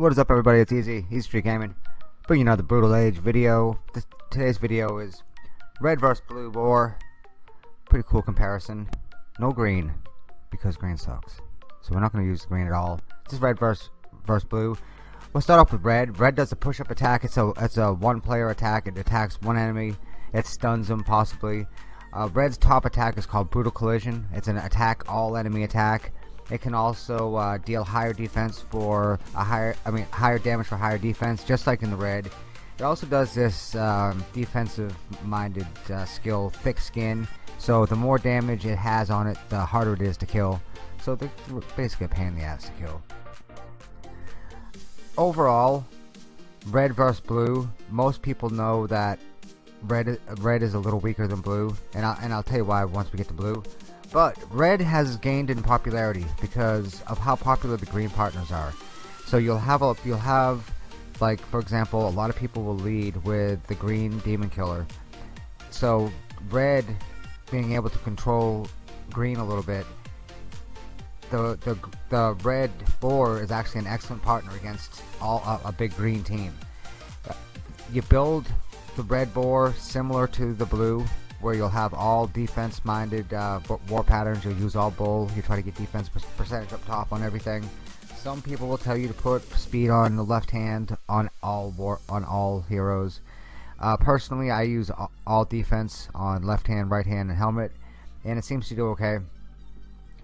What is up everybody, it's Easy, Easy Street Gaming. Bringing you another Brutal Age video. This, today's video is red versus blue boar. Pretty cool comparison. No green, because green sucks. So we're not going to use green at all. This is red versus, versus blue. We'll start off with red. Red does a push-up attack. It's a, it's a one-player attack. It attacks one enemy. It stuns them, possibly. Uh, red's top attack is called Brutal Collision. It's an attack all enemy attack. It can also uh, deal higher defense for a higher, I mean, higher damage for higher defense, just like in the red. It also does this um, defensive-minded uh, skill, Thick Skin. So the more damage it has on it, the harder it is to kill. So they're basically a pain in the ass to kill. Overall, red versus blue. Most people know that red red is a little weaker than blue, and I, and I'll tell you why once we get to blue. But red has gained in popularity because of how popular the green partners are. So you'll have a you'll have like for example, a lot of people will lead with the green demon killer. So red being able to control green a little bit. The the the red boar is actually an excellent partner against all a, a big green team. Uh, you build the red boar similar to the blue where you'll have all defense minded uh, war patterns. You'll use all bull. You try to get defense percentage up top on everything. Some people will tell you to put speed on the left hand on all war on all heroes. Uh, personally I use all defense on left hand right hand and helmet and it seems to do okay.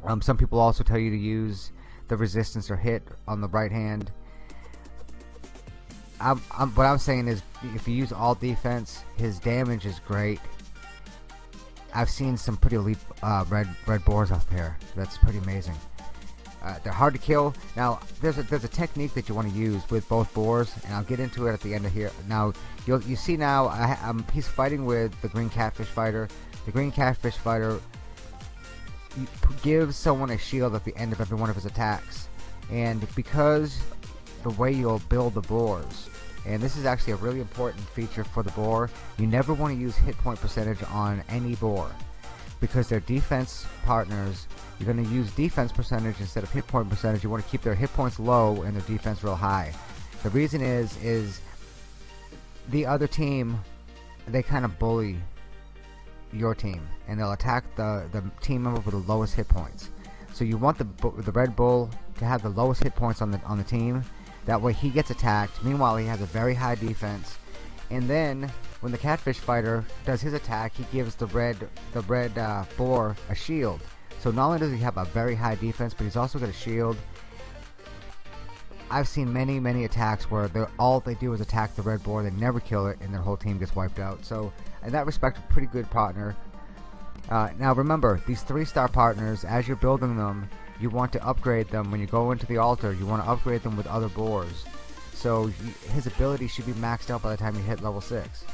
Um, some people also tell you to use the resistance or hit on the right hand. I'm, I'm, what I'm saying is if you use all defense his damage is great I've seen some pretty elite uh, red red boars out there. That's pretty amazing. Uh, they're hard to kill. Now, there's a there's a technique that you want to use with both boars, and I'll get into it at the end of here. Now, you'll you see now I, um, he's fighting with the green catfish fighter. The green catfish fighter gives someone a shield at the end of every one of his attacks, and because the way you'll build the boars and this is actually a really important feature for the boar. You never want to use hit point percentage on any boar because they're defense partners you're going to use defense percentage instead of hit point percentage. You want to keep their hit points low and their defense real high. The reason is is the other team they kind of bully your team and they'll attack the the team member with the lowest hit points. So you want the the Red Bull to have the lowest hit points on the on the team that way he gets attacked. Meanwhile, he has a very high defense. And then when the catfish fighter does his attack, he gives the red the red uh, boar a shield. So not only does he have a very high defense, but he's also got a shield. I've seen many, many attacks where all they do is attack the red boar, they never kill it, and their whole team gets wiped out. So in that respect, a pretty good partner. Uh, now remember, these three-star partners, as you're building them, you want to upgrade them. When you go into the altar you want to upgrade them with other boars. So his ability should be maxed out by the time you hit level 6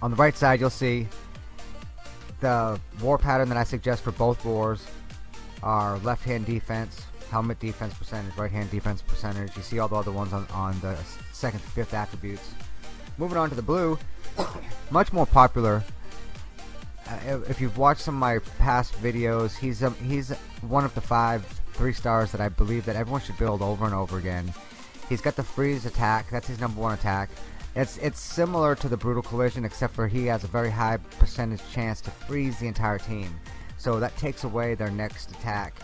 on the right side you'll see the war pattern that I suggest for both boars are left hand defense helmet defense percentage right hand defense percentage. You see all the other ones on, on the second to fifth attributes. Moving on to the blue much more popular if you've watched some of my past videos, he's um, he's one of the five three stars that I believe that everyone should build over and over again. He's got the freeze attack. That's his number one attack. It's it's similar to the brutal collision, except for he has a very high percentage chance to freeze the entire team. So that takes away their next attack.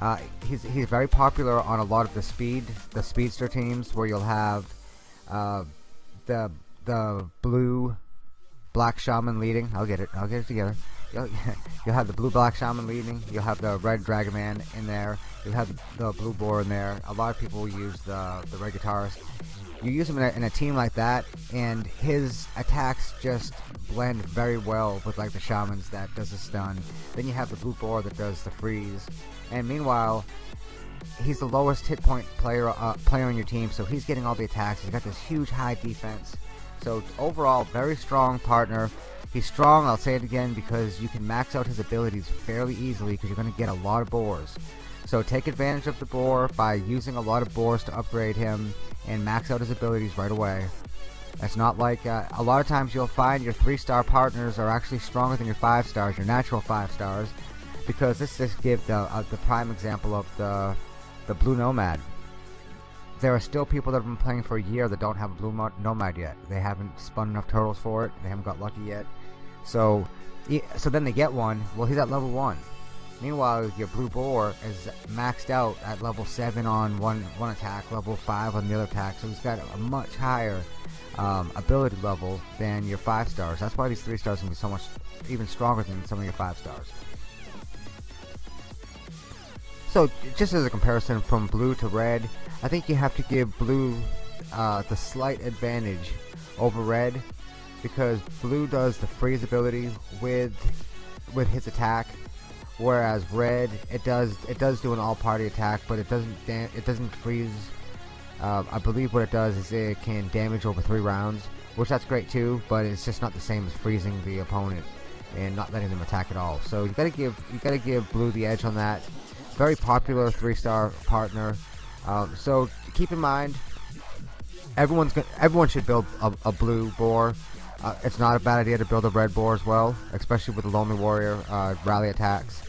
Uh, he's he's very popular on a lot of the speed the speedster teams where you'll have uh, the the blue black shaman leading. I'll get it. I'll get it together. You'll, you'll have the blue black shaman leading. You'll have the red dragon man in there. You'll have the, blue boar in there. A lot of people use the the red guitarist. You use him in a, in a team like that, and his attacks just blend very well with like the shamans that does the stun. Then you have the blue boar that does the freeze. And meanwhile, he's the lowest hit point player uh, player on your team, so he's getting all the attacks. He's got this huge high defense. So overall, very strong partner. He's strong, I'll say it again, because you can max out his abilities fairly easily because you're going to get a lot of boars. So take advantage of the boar by using a lot of boars to upgrade him and max out his abilities right away. It's not like uh, a lot of times you'll find your three star partners are actually stronger than your five stars, your natural five stars, because this just gives the uh, the prime example of the the blue nomad. There are still people that have been playing for a year that don't have a blue nomad yet. They haven't spun enough turtles for it. They haven't got lucky yet. So, so then they get one. Well, he's at level one. Meanwhile, your blue boar is maxed out at level seven on one one attack, level five on the other attack. So he's got a much higher um, ability level than your five stars. That's why these three stars can be so much even stronger than some of your five stars. So just as a comparison from blue to red, I think you have to give blue uh, the slight advantage over red because blue does the freeze ability with with his attack whereas red it does it does do an all party attack but it doesn't it doesn't freeze uh, I believe what it does is it can damage over three rounds which that's great too but it's just not the same as freezing the opponent and not letting them attack at all so you gotta give you gotta give blue the edge on that very popular three-star partner. Um, so keep in mind, everyone's gonna, everyone should build a, a blue boar. Uh, it's not a bad idea to build a red boar as well, especially with the lonely warrior uh, rally attacks.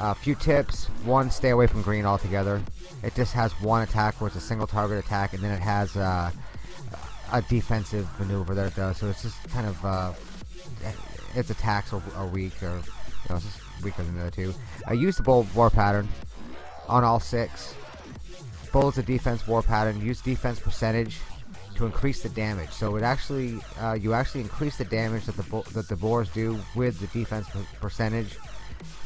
A uh, few tips: one, stay away from green altogether. It just has one attack where it's a single target attack, and then it has uh, a defensive maneuver that it does. So it's just kind of uh, its attacks are, are weak, or you know, weaker than the other two. I use the Bull War Pattern on all six. Bull is a defense war pattern. Use defense percentage to increase the damage. So it actually, uh, you actually increase the damage that the that the boars do with the defense percentage,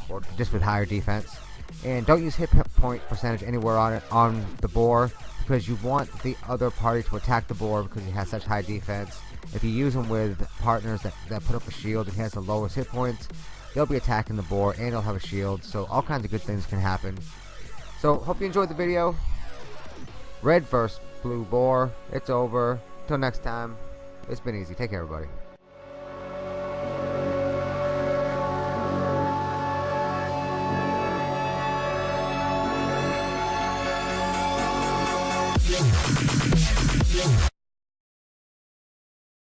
or just with higher defense. And don't use hit point percentage anywhere on it on the boar because you want the other party to attack the boar because he has such high defense. If you use him with partners that, that put up a shield and he has the lowest hit points, they'll be attacking the boar and they'll have a shield. So all kinds of good things can happen. So hope you enjoyed the video. Red versus blue boar. It's over. Till next time. It's been easy. Take care everybody Yeah.